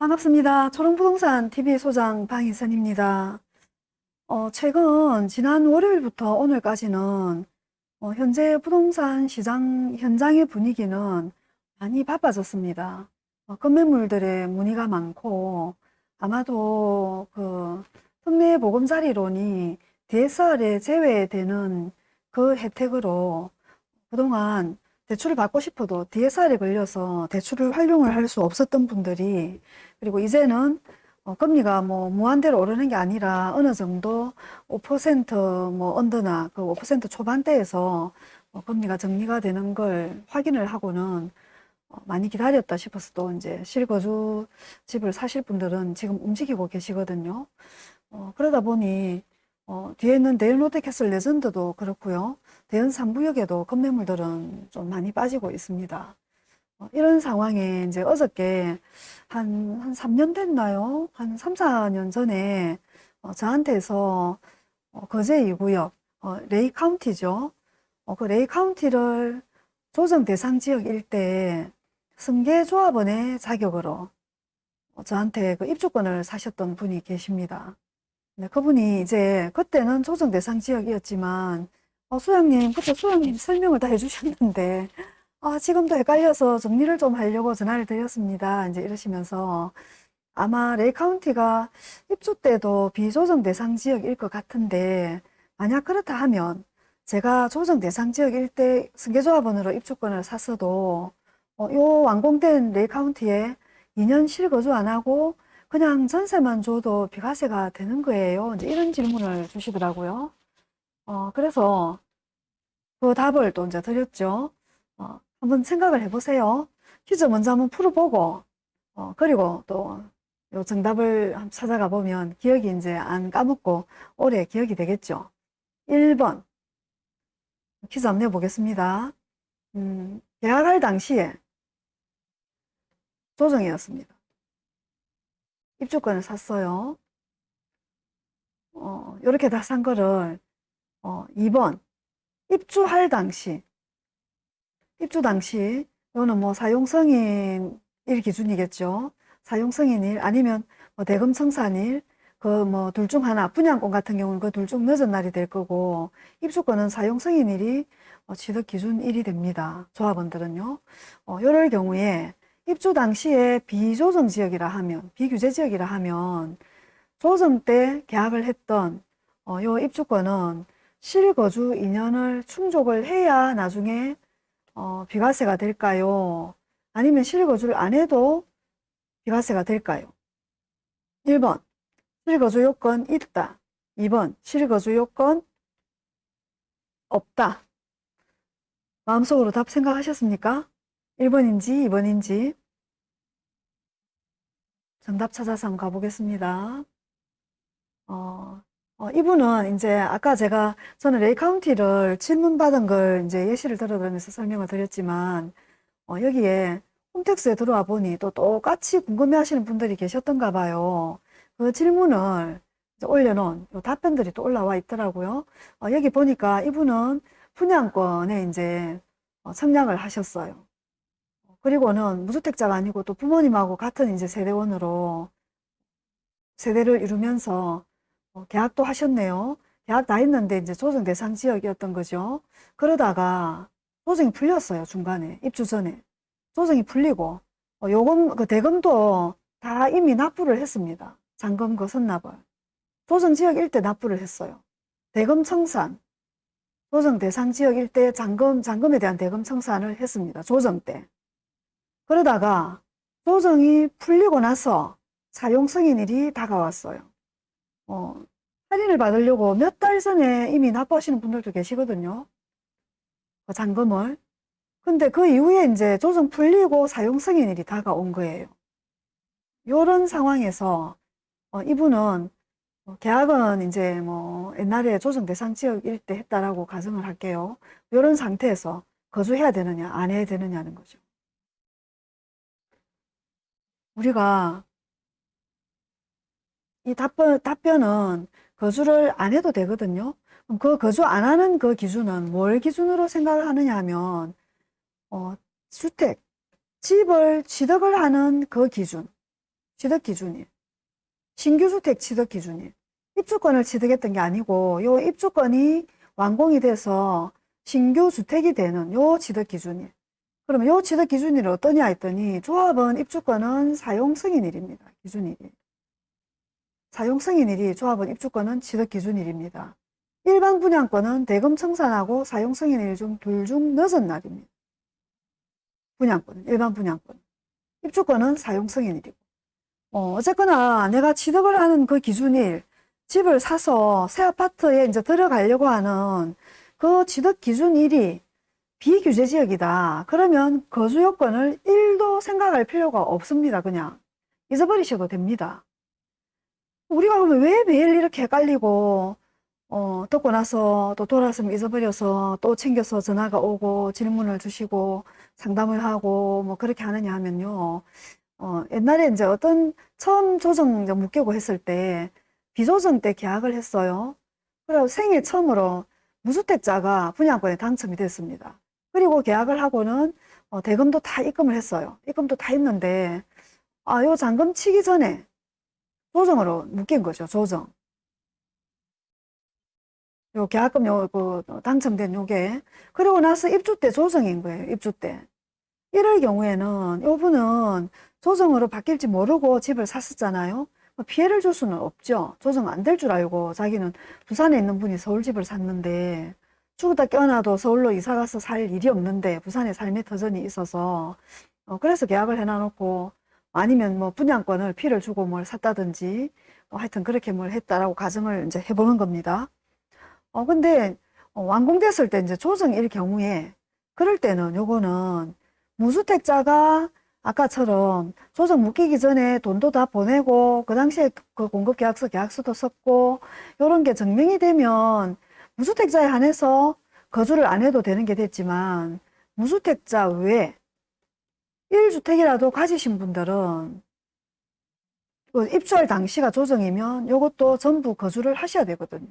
반갑습니다. 초롱부동산 TV 소장 방희선입니다. 어, 최근 지난 월요일부터 오늘까지는 어, 현재 부동산 시장 현장의 분위기는 많이 바빠졌습니다. 어, 건매물들의 문의가 많고 아마도 그 특례 보금자리론이 DSR에 제외되는 그 혜택으로 그동안 대출을 받고 싶어도 DSR에 걸려서 대출을 활용을 할 수 없었던 분들이 그리고 이제는 어, 금리가 뭐 무한대로 오르는 게 아니라 어느 정도 5%뭐 언더나 그 5% 초반대에서 어, 금리가 정리가 되는 걸 확인을 하고는 어, 많이 기다렸다 싶어서 또 이제 실거주 집을 사실 분들은 지금 움직이고 계시거든요. 어, 그러다 보니 어, 뒤에 있는 데일롯데캐슬 레전드도 그렇고요. 대연 3구역에도 급매물들은 좀 많이 빠지고 있습니다. 어, 이런 상황에 이제 어저께 한, 한 3년 됐나요? 한 3, 4년 전에 어, 저한테서 어, 거제 2구역, 어, 레이 카운티죠. 어, 그 레이 카운티를 조정 대상 지역일 때에 승계조합원의 자격으로 어, 저한테 그 입주권을 사셨던 분이 계십니다. 네, 그분이 이제 그때는 조정 대상 지역이었지만 어, 수영님, 그때 수영님 설명을 다 해주셨는데 아, 지금도 헷갈려서 정리를 좀 하려고 전화를 드렸습니다. 이제 이러시면서 아마 레이 카운티가 입주 때도 비조정 대상 지역일 것 같은데 만약 그렇다 하면 제가 조정 대상 지역일 때 승계조합원으로 입주권을 샀어도 어, 요 완공된 레이 카운티에 2년 실거주 안 하고 그냥 전세만 줘도 비과세가 되는 거예요. 이제 이런 질문을 주시더라고요. 어, 그래서 그 답을 또 이제 드렸죠. 어, 한번 생각을 해보세요. 퀴즈 먼저 한번 풀어보고, 어, 그리고 또 요 정답을 찾아가 보면 기억이 이제 안 까먹고 오래 기억이 되겠죠. 1번. 퀴즈 한번 내보겠습니다. 음, 계약할 당시에 조정이었습니다. 입주권을 샀어요. 어, 요렇게 다 산 거를, 어, 2번. 입주할 당시. 입주 당시, 요는 뭐 사용승인 일 기준이겠죠. 사용승인 일, 아니면 뭐 대금 청산일, 그 뭐 둘 중 하나, 분양권 같은 경우는 그 둘 중 늦은 날이 될 거고, 입주권은 사용승인 일이 어, 취득 기준 일이 됩니다. 조합원들은요. 어, 요럴 경우에 입주 당시에 비조정 지역이라 하면, 비규제 지역이라 하면, 조정 때 계약을 했던 어, 요 입주권은 실거주 2년을 충족을 해야 나중에 어, 비과세가 될까요? 아니면 실거주를 안 해도 비과세가 될까요? 1번 실거주 요건 있다. 2번 실거주 요건 없다. 마음속으로 답 생각하셨습니까? 1번인지 2번인지 정답 찾아서 한번 가보겠습니다. 어, 어, 이분은 이제 아까 제가 저는 레이 카운티를 질문 받은 걸 이제 예시를 들어드리면서 설명을 드렸지만 어, 여기에 홈택스에 들어와 보니 또 똑같이 궁금해 하시는 분들이 계셨던가 봐요. 그 질문을 올려놓은 답변들이 또 올라와 있더라고요. 어, 여기 보니까 이분은 분양권에 이제 어, 청약을 하셨어요. 그리고는 무주택자가 아니고 또 부모님하고 같은 이제 세대원으로 세대를 이루면서 어, 계약도 하셨네요. 계약 다 했는데 이제 조정 대상 지역이었던 거죠. 그러다가 조정이 풀렸어요. 중간에 입주 전에 조정이 풀리고 어, 요금 그 대금도 다 이미 납부를 했습니다. 잔금 그 선납을 조정 지역 일대 납부를 했어요. 대금 청산 조정 대상 지역 일대 잔금 잔금에 대한 대금 청산을 했습니다. 조정 때. 그러다가 조정이 풀리고 나서 사용 승인일이 다가왔어요. 어, 할인을 받으려고 몇 달 전에 이미 납부하시는 분들도 계시거든요. 그 잔금을. 근데 그 이후에 이제 조정 풀리고 사용 승인일이 다가온 거예요. 이런 상황에서 어, 이분은 어, 계약은 이제 뭐 옛날에 조정 대상 지역일 때 했다라고 가정을 할게요. 이런 상태에서 거주해야 되느냐 안 해야 되느냐는 거죠. 우리가 이 답변, 답변은 거주를 안 해도 되거든요. 그 거주 안 하는 그 기준은 뭘 기준으로 생각을 하느냐 하면, 어, 주택, 집을 취득을 하는 그 기준, 취득 기준일. 신규 주택 취득 기준일. 입주권을 취득했던 게 아니고 요 입주권이 완공이 돼서 신규 주택이 되는 요 취득 기준일. 그러면 요 취득 기준일이 어떠냐 했더니 조합은 입주권은 사용 승인일입니다. 기준일이. 사용 승인일이 조합은 입주권은 취득 기준일입니다. 일반 분양권은 대금 청산하고 사용 승인일 중 둘 중 늦은 날입니다. 분양권, 일반 분양권. 입주권은 사용 승인일이고. 어, 어쨌거나 내가 취득을 하는 그 기준일, 집을 사서 새 아파트에 이제 들어가려고 하는 그 취득 기준일이 비규제 지역이다. 그러면 거주 요건을 1도 생각할 필요가 없습니다. 그냥 잊어버리셔도 됩니다. 우리가 그러면 왜 매일 이렇게 헷갈리고 어, 듣고 나서 또 돌아서면 잊어버려서 또 챙겨서 전화가 오고 질문을 주시고 상담을 하고 뭐 그렇게 하느냐 하면요. 어, 옛날에 이제 어떤 처음 조정 묶이고 했을 때 비조정 때 계약을 했어요. 그리고 생애 처음으로 무주택자가 분양권에 당첨이 됐습니다. 그리고 계약을 하고는 어, 대금도 다 입금을 했어요. 입금도 다 했는데 아, 요 잔금 치기 전에 조정으로 묶인 거죠. 조정. 요 계약금 요, 그, 당첨된 요게. 그리고 나서 입주 때 조정인 거예요. 입주 때. 이럴 경우에는 요 분은 조정으로 바뀔지 모르고 집을 샀었잖아요. 뭐 피해를 줄 수는 없죠. 조정 안 될 줄 알고 자기는 부산에 있는 분이 서울 집을 샀는데 죽었다 깨어나도 서울로 이사 가서 살 일이 없는데 부산에 삶의 터전이 있어서 어, 그래서 계약을 해놔놓고 아니면 뭐 분양권을 피를 주고 뭘 샀다든지 어, 하여튼 그렇게 뭘 했다라고 가정을 이제 해보는 겁니다. 어, 근데 어, 완공됐을 때 이제 조정일 경우에 그럴 때는 요거는 무주택자가 아까처럼 조정 묶이기 전에 돈도 다 보내고 그 당시에 그 공급계약서 계약서도 썼고 요런 게 증명이 되면 무주택자에 한해서 거주를 안 해도 되는 게 됐지만 무주택자 외에 1주택이라도 가지신 분들은 그 입주할 당시가 조정이면 요것도 전부 거주를 하셔야 되거든요.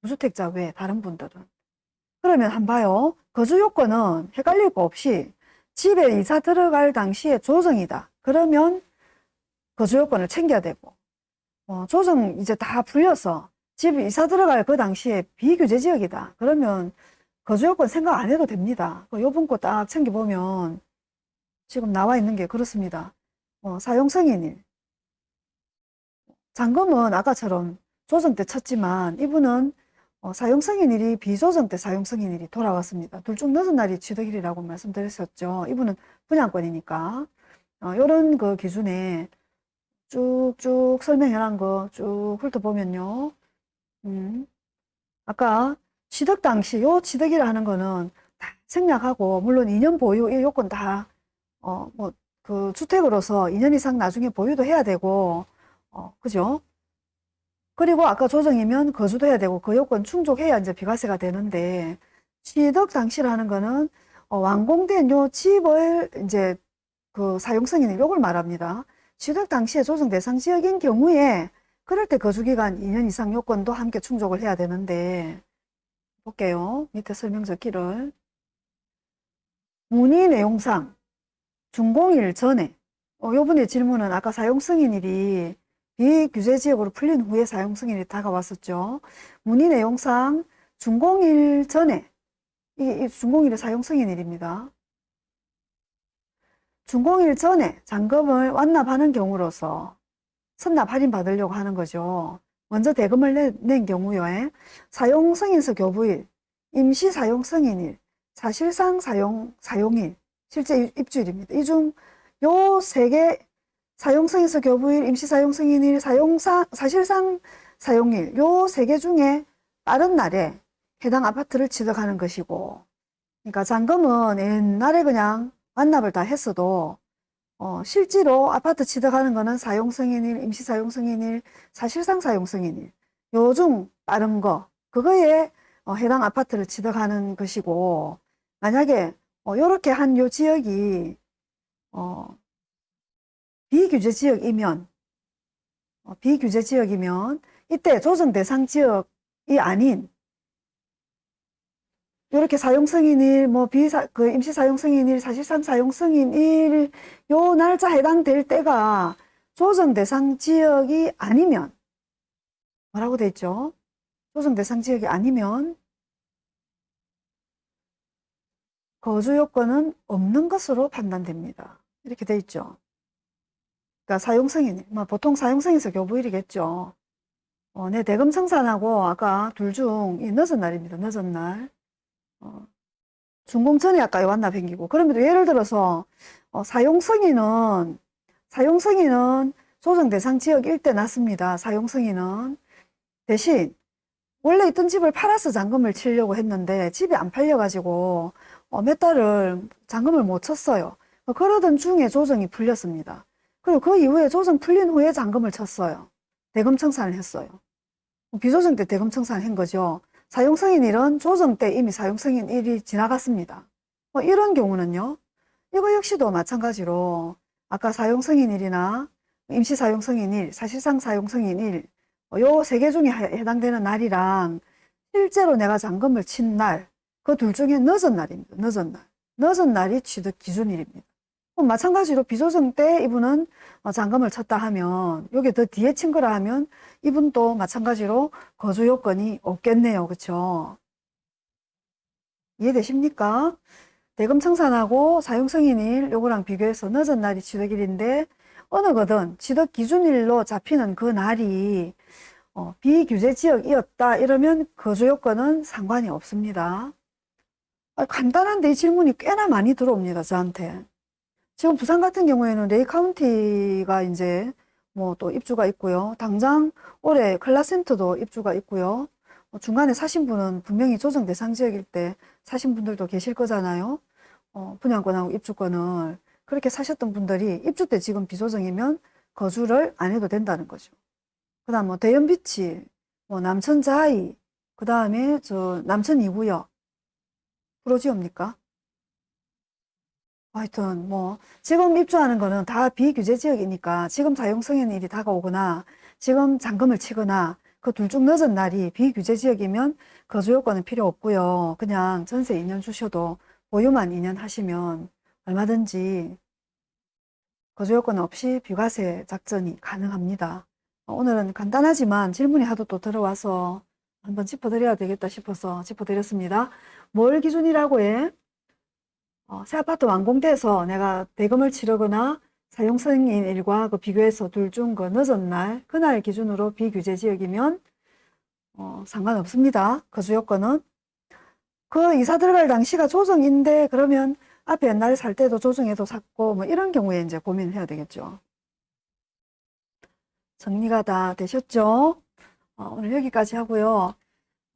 무주택자 외에 다른 분들은. 그러면 한 봐요. 거주 요건은 헷갈릴 거 없이 집에 이사 들어갈 당시에 조정이다. 그러면 거주 요건을 챙겨야 되고 어, 조정 이제 다 풀려서 집 이사 들어갈 그 당시에 비규제 지역이다. 그러면 거주 요건 생각 안 해도 됩니다. 그 요번 거 딱 챙겨보면 지금 나와 있는 게 그렇습니다. 어, 사용 승인일. 잔금은 아까처럼 조정 때 쳤지만 이분은 어, 사용 승인일이 비조정 때 사용 승인일이 돌아왔습니다. 둘 중 늦은 날이 취득일이라고 말씀드렸었죠. 이분은 분양권이니까 어, 이런 그 기준에 쭉쭉 설명해 놓은 거 쭉 훑어보면요. 음, 아까 취득 당시 요 취득이라는 거는 다 생략하고 물론 2년 보유 이 요건 다 어, 뭐, 그 주택으로서 2년 이상 나중에 보유도 해야 되고, 어, 그죠? 그리고 아까 조정이면 거주도 해야 되고, 그 요건 충족해야 이제 비과세가 되는데, 취득 당시라는 거는, 어, 완공된 요 집을 이제 그 사용승인 요걸 말합니다. 취득 당시에 조정 대상 지역인 경우에, 그럴 때 거주기간 2년 이상 요건도 함께 충족을 해야 되는데, 볼게요. 밑에 설명 적기를. 문의 내용상, 준공일 전에 어, 요번에 질문은 아까 사용 승인일이 비규제 지역으로 풀린 후에 사용 승인이 다가왔었죠. 문의 내용상 준공일 전에 이, 이 준공일의 사용 승인일입니다. 준공일 전에 잔금을 완납하는 경우로서 선납 할인 받으려고 하는 거죠. 먼저 대금을 내, 낸 경우에 사용 승인서 교부일, 임시 사용 승인일, 사실상 사용 사용일 실제 입주일입니다. 이 중 요 세 개 사용성에서 교부일, 임시사용승인일, 사용사, 사실상 사용일 요 세 개 중에 빠른 날에 해당 아파트를 취득하는 것이고 그러니까 잔금은 옛날에 그냥 완납을 다 했어도 어, 실제로 아파트 취득하는 거는 사용승인일, 임시사용승인일, 사실상 사용승인일. 요중 빠른 거. 그거에 어, 해당 아파트를 취득하는 것이고 만약에 어, 요렇게 한 요 지역이, 어, 비규제 지역이면, 어, 비규제 지역이면, 이때 조정 대상 지역이 아닌, 요렇게 사용 승인일, 뭐, 비사, 그 임시 사용 승인일, 사실상 사용 승인일, 요 날짜 해당될 때가 조정 대상 지역이 아니면 뭐라고 돼 있죠? 조정 대상 지역이 아니면 거주 요건은 없는 것으로 판단됩니다. 이렇게 돼 있죠. 그러니까 사용 승인, 뭐 보통 사용 승인서 교부일이겠죠. 어, 내 대금 청산하고 아까 둘 중 이 늦은 날입니다. 늦은 날. 어, 준공 전에 아까 왔나 뱅기고. 그러면 예를 들어서 어, 사용승인은 사용승인은 조정 대상 지역 일대 났습니다. 사용승인은 대신 원래 있던 집을 팔아서 잔금을 치려고 했는데 집이 안 팔려가지고 어, 몇 달을 잔금을 못 쳤어요. 어, 그러던 중에 조정이 풀렸습니다. 그리고 그 이후에 조정 풀린 후에 잔금을 쳤어요. 대금 청산을 했어요. 비조정 때 대금 청산을 한 거죠. 사용승인일은 조정 때 이미 사용승인일이 지나갔습니다. 뭐 이런 경우는요. 이거 역시도 마찬가지로 아까 사용승인일이나 임시 사용승인일, 사실상 사용승인일 요세 개 중에 해당되는 날이랑 실제로 내가 잔금을 친 날, 그 둘 중에 늦은 날입니다. 늦은 날. 늦은 날이 취득 기준일입니다. 그럼 마찬가지로 비조정 때 이분은 어, 잔금을 쳤다 하면 여기 더 뒤에 친 거라 하면 이분도 마찬가지로 거주 요건이 없겠네요. 그렇죠? 이해되십니까? 대금 청산하고 사용승인일 요거랑 비교해서 늦은 날이 취득일인데 어느 거든 취득 기준일로 잡히는 그 날이 어, 비규제 지역이었다 이러면 거주 요건은 상관이 없습니다. 아, 간단한데 이 질문이 꽤나 많이 들어옵니다. 저한테. 지금 부산 같은 경우에는 레이 카운티가 이제 뭐 또 입주가 있고요. 당장 올해 클라센터도 입주가 있고요. 어, 중간에 사신 분은 분명히 조정 대상 지역일 때 사신 분들도 계실 거잖아요. 어, 분양권하고 입주권을 그렇게 사셨던 분들이 입주 때 지금 비조정이면 거주를 안 해도 된다는 거죠. 그 다음 뭐 대연비치, 뭐 남천 자이, 그 다음에 저 남천 2구역 프로지옵니까? 하여튼 뭐 지금 입주하는 거는 다 비규제 지역이니까 지금 사용승인일이 다가오거나 지금 잔금을 치거나 그 둘 중 늦은 날이 비규제 지역이면 거주 요건은 필요 없고요. 그냥 전세 2년 주셔도 보유만 2년 하시면 얼마든지 거주 요건 없이 비과세 작전이 가능합니다. 오늘은 간단하지만 질문이 하도 또 들어와서 한번 짚어드려야 되겠다 싶어서 짚어드렸습니다. 뭘 기준이라고 해? 어, 새 아파트 완공돼서 내가 대금을 치르거나 사용 승인 일과 그 비교해서 둘 중 그 늦은 날, 그날 기준으로 비규제 지역이면 어, 상관없습니다. 거주 요건은. 그 이사 들어갈 당시가 조정인데 그러면 앞에 옛날에 살 때도 조정해도 샀고 뭐 이런 경우에 이제 고민을 해야 되겠죠. 정리가 다 되셨죠? 어, 오늘 여기까지 하고요.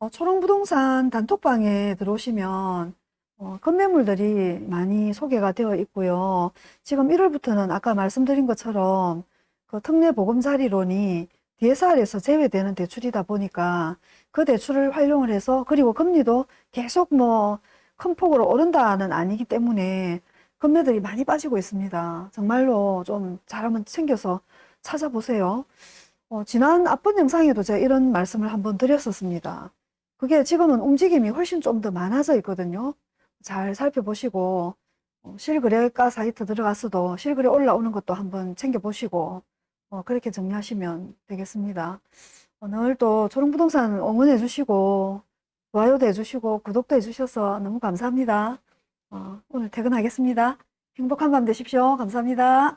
어, 초롱부동산 단톡방에 들어오시면 어, 건매물들이 많이 소개가 되어 있고요. 지금 1월부터는 아까 말씀드린 것처럼 그 특례 보금자리론이 DSR에서 제외되는 대출이다 보니까 그 대출을 활용을 해서 그리고 금리도 계속 뭐 큰 폭으로 오른다는 아니기 때문에 금매들이 많이 빠지고 있습니다. 정말로 좀 잘하면 챙겨서 찾아보세요. 어, 지난 앞번 영상에도 제가 이런 말씀을 한번 드렸었습니다. 그게 지금은 움직임이 훨씬 좀 더 많아져 있거든요. 잘 살펴보시고 어, 실거래가 사이트 들어가서도 실거래 올라오는 것도 한번 챙겨보시고 어, 그렇게 정리하시면 되겠습니다. 오늘 또 초롱부동산 응원해 주시고 좋아요도 해주시고 구독도 해주셔서 너무 감사합니다. 어, 오늘 퇴근하겠습니다. 행복한 밤 되십시오. 감사합니다.